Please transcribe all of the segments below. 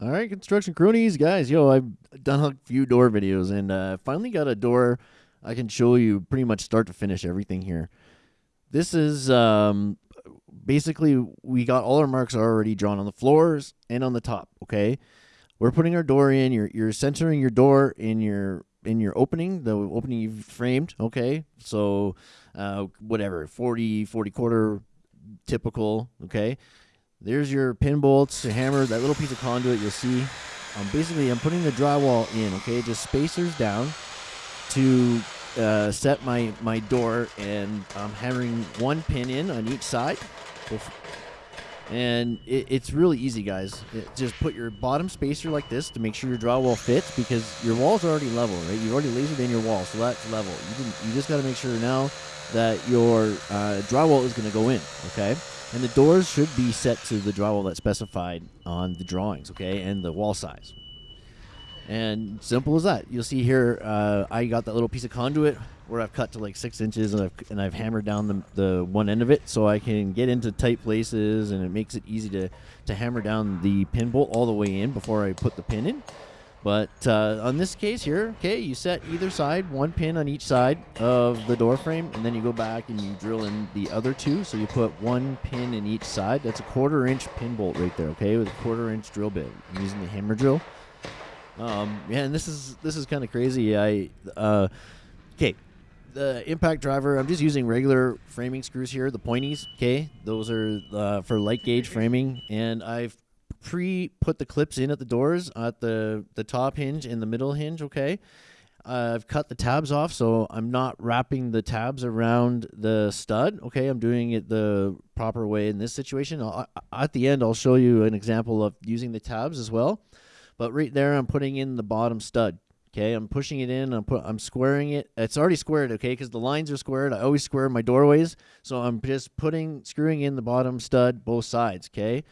All right, construction cronies, guys. Yo, I've done a few door videos and uh, finally got a door I can show you pretty much start to finish everything here. This is um, basically we got all our marks already drawn on the floors and on the top. Okay, we're putting our door in. You're you're centering your door in your in your opening, the opening you've framed. Okay, so uh, whatever 40 40 quarter typical. Okay there's your pin bolts, to hammer, that little piece of conduit you'll see. Um, basically, I'm putting the drywall in, okay, just spacers down to uh, set my, my door, and I'm hammering one pin in on each side. And it, it's really easy, guys. It, just put your bottom spacer like this to make sure your drywall fits because your wall's are already level, right? You've already lasered in your wall, so that's level. You, you just got to make sure now that your uh, drywall is going to go in, okay? And the doors should be set to the drywall that's specified on the drawings, okay, and the wall size. And simple as that. You'll see here, uh, I got that little piece of conduit where I've cut to like six inches and I've, and I've hammered down the, the one end of it so I can get into tight places and it makes it easy to, to hammer down the pin bolt all the way in before I put the pin in. But uh, on this case here, okay, you set either side, one pin on each side of the door frame, and then you go back and you drill in the other two. So you put one pin in each side. That's a quarter inch pin bolt right there, okay, with a quarter inch drill bit. I'm using the hammer drill. Um, yeah, and this is this is kind of crazy. I uh, okay, the impact driver. I'm just using regular framing screws here, the pointies. Okay, those are uh, for light gauge framing, and I've pre put the clips in at the doors at the the top hinge and the middle hinge. Okay. I've cut the tabs off, so I'm not wrapping the tabs around the stud. Okay, I'm doing it the proper way in this situation. I'll, at the end, I'll show you an example of using the tabs as well. But right there, I'm putting in the bottom stud. Okay, I'm pushing it in. I'm put. I'm squaring it. It's already squared. Okay, because the lines are squared. I always square my doorways, so I'm just putting screwing in the bottom stud both sides. Okay.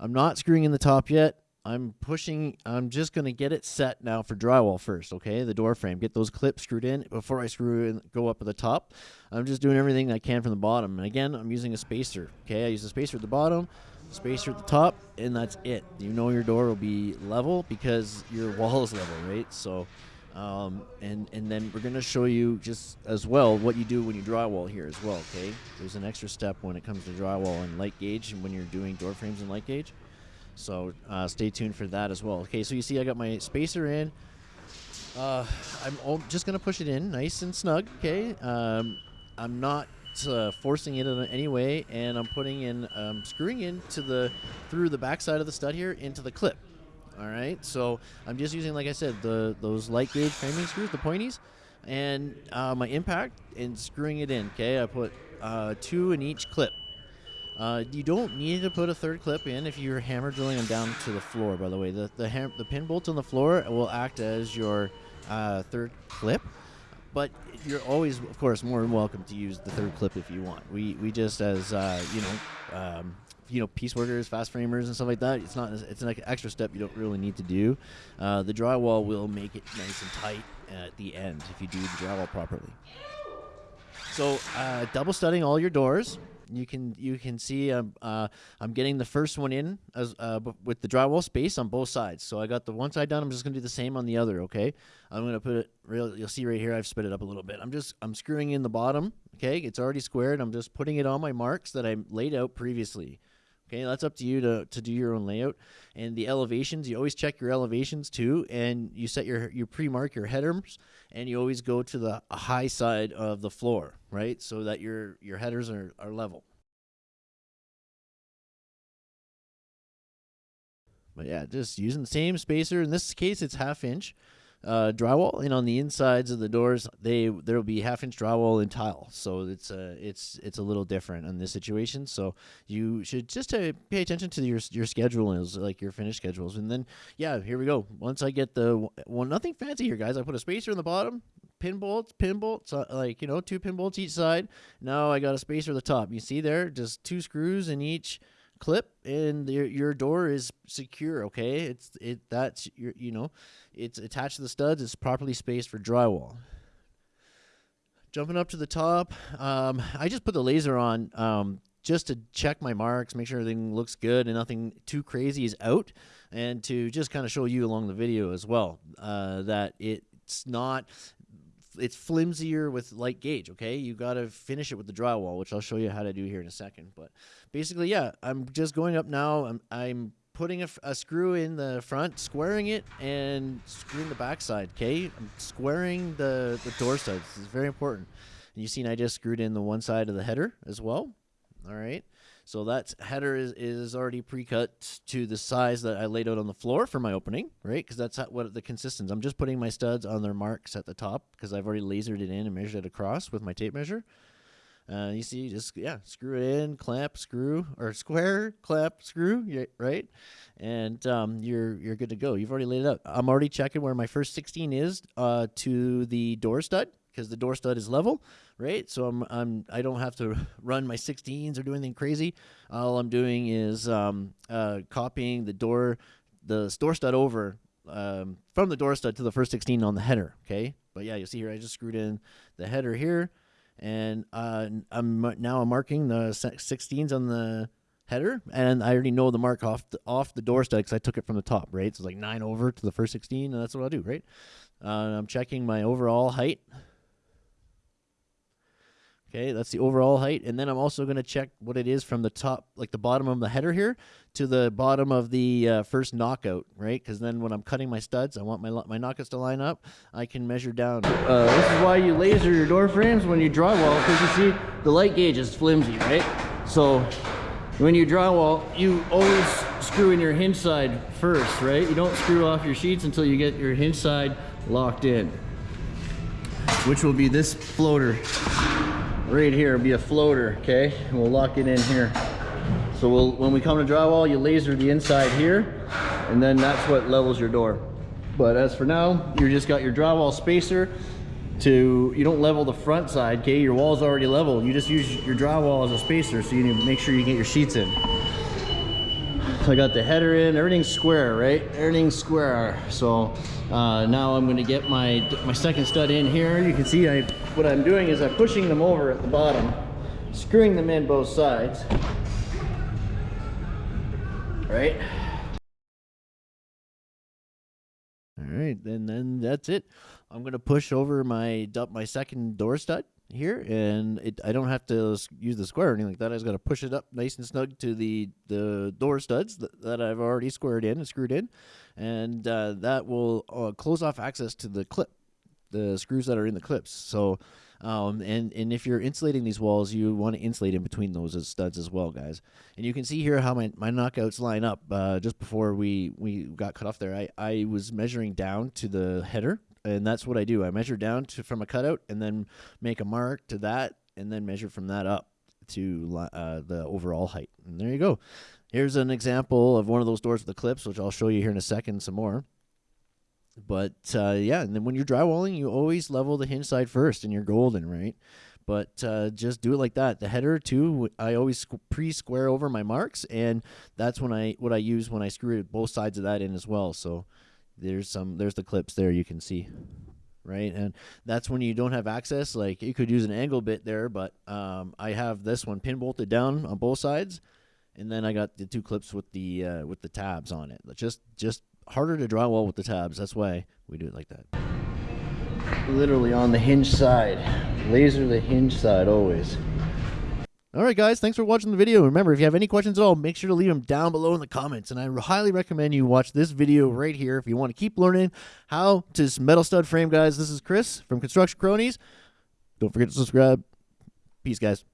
I'm not screwing in the top yet. I'm pushing, I'm just going to get it set now for drywall first, okay? The door frame. Get those clips screwed in before I screw and go up at the top. I'm just doing everything I can from the bottom. And again, I'm using a spacer, okay? I use a spacer at the bottom, spacer at the top, and that's it. You know your door will be level because your wall is level, right? So, um, and, and then we're to show you just as well what you do when you drywall here as well, okay? There's an extra step when it comes to drywall and light gauge and when you're doing door frames and light gauge. So uh, stay tuned for that as well. Okay, so you see I got my spacer in. Uh, I'm just to push it in nice and snug, okay? Um, I'm not uh, forcing it in any way, and I'm putting in, um, screwing into the, through the backside of the stud here into the clip. All right, so I'm just using, like I said, the those light gauge framing screws, the pointies, and uh, my impact and screwing it in. Okay, I put uh, two in each clip. Uh, you don't need to put a third clip in if you're hammer drilling them down to the floor. By the way, the the, the pin bolts on the floor will act as your uh, third clip, but you're always, of course, more than welcome to use the third clip if you want. We we just as uh, you know um, you know piece workers, fast framers, and stuff like that. It's not it's an extra step you don't really need to do. Uh, the drywall will make it nice and tight at the end if you do the drywall properly. So uh, double studding all your doors. You can you can see I'm uh, I'm getting the first one in as uh, with the drywall space on both sides. So I got the one side done. I'm just gonna do the same on the other. Okay, I'm gonna put it real. You'll see right here. I've sped it up a little bit. I'm just I'm screwing in the bottom. Okay, it's already squared. I'm just putting it on my marks that I laid out previously. Okay, that's up to you to, to do your own layout. And the elevations, you always check your elevations too, and you set your you pre-mark your headers, and you always go to the high side of the floor, right, so that your your headers are, are level. But yeah, just using the same spacer. In this case, it's half inch uh, drywall, and on the insides of the doors, they there will be half inch drywall and tile. So it's uh, it's it's a little different in this situation. So you should just uh, pay attention to your your schedules, like your finish schedules, and then yeah, here we go. Once I get the well, nothing fancy here, guys. I put a spacer in the bottom, pin bolts, pin bolts, uh, like you know, two pin bolts each side. Now I got a spacer at the top. You see there, just two screws in each clip and your your door is secure okay? It's it that's your you know it's attached to the studs it's properly spaced for drywall. Jumping up to the top um, i just put the laser on um, just to check my marks make sure everything looks good and nothing too crazy is out and to just kind of show you along the video as well uh, that it's not it's flimsier with light gauge okay? You got to finish it with the drywall which i'll show you how to do here in a second but basically yeah i'm just going up now i'm, I'm putting a, a screw in the front squaring it and screwing the backside okay? I'm squaring the the door studs this is very important. And you seen i just screwed in the one side of the header as well all right so that header is, is already pre-cut to the size that I laid out on the floor for my opening, right? Because that's what the consistency. I'm just putting my studs on their marks at the top because I've already lasered it in and measured it across with my tape measure. Uh, you see, just yeah, screw it in, clamp, screw, or square, clamp, screw, right? And um, you're you're good to go. You've already laid it out. I'm already checking where my first 16 is uh, to the door stud because the door stud is level, right? So I'm I'm I don't have to run my 16s or do anything crazy. All I'm doing is um, uh, copying the door the door stud over um, from the door stud to the first 16 on the header. Okay, but yeah, you see here I just screwed in the header here, and uh, I'm now I'm marking the 16s on the header, and I already know the mark off the, off the door stud because I took it from the top, right? So it's like nine over to the first 16, and that's what I'll do, right? Uh, I'm checking my overall height Okay, that's the overall height. And then I'm also going to check what it is from the top, like the bottom of the header here, to the bottom of the uh, first knockout, right? Because then when I'm cutting my studs, I want my, my knockouts to line up. I can measure down. Uh, this is why you laser your door frames when you drywall, because you see the light gauge is flimsy, right? So when you drywall, you always screw in your hinge side first, right? You don't screw off your sheets until you get your hinge side locked in, which will be this floater right here be a floater, okay? And we'll lock it in here. So we'll, when we come to drywall, you laser the inside here, and then that's what levels your door. But as for now, you just got your drywall spacer to, you don't level the front side, okay? Your wall's already level. You just use your drywall as a spacer, so you need to make sure you get your sheets in. I got the header in, everything's square, right? Everything's square. So uh, now I'm gonna get my, my second stud in here. You can see I, what I'm doing is I'm pushing them over at the bottom, screwing them in both sides, right? All right, and then that's it. I'm gonna push over my my second door stud here, and it, I don't have to use the square or anything like that. I just got to push it up nice and snug to the, the door studs that, that I've already squared in and screwed in, and uh, that will uh, close off access to the clip, the screws that are in the clips. So, um, and and if you're insulating these walls, you want to insulate in between those as studs as well, guys. And you can see here how my, my knockouts line up. Uh, just before we we got cut off there, I I was measuring down to the header and that's what I do. I measure down to from a cutout and then make a mark to that and then measure from that up to uh, the overall height. And there you go. Here's an example of one of those doors with the clips, which I'll show you here in a second some more. But uh, yeah, and then when you're drywalling, you always level the hinge side first and you're golden, right? But uh, just do it like that. The header too, I always pre-square over my marks, and that's when I what I use when I screw both sides of that in as well. So there's some there's the clips there you can see right? And that's when you don't have access like you could use an angle bit there but um, I have this one pin bolted down on both sides and then I got the two clips with the uh, with the tabs on it. Just just harder to drywall with the tabs. That's why we do it like that. Literally on the hinge side. Laser the hinge side always all right, guys, thanks for watching the video. Remember, if you have any questions at all, make sure to leave them down below in the comments. And I highly recommend you watch this video right here if you want to keep learning how to metal stud frame, guys. This is Chris from Construction Cronies. Don't forget to subscribe. Peace, guys.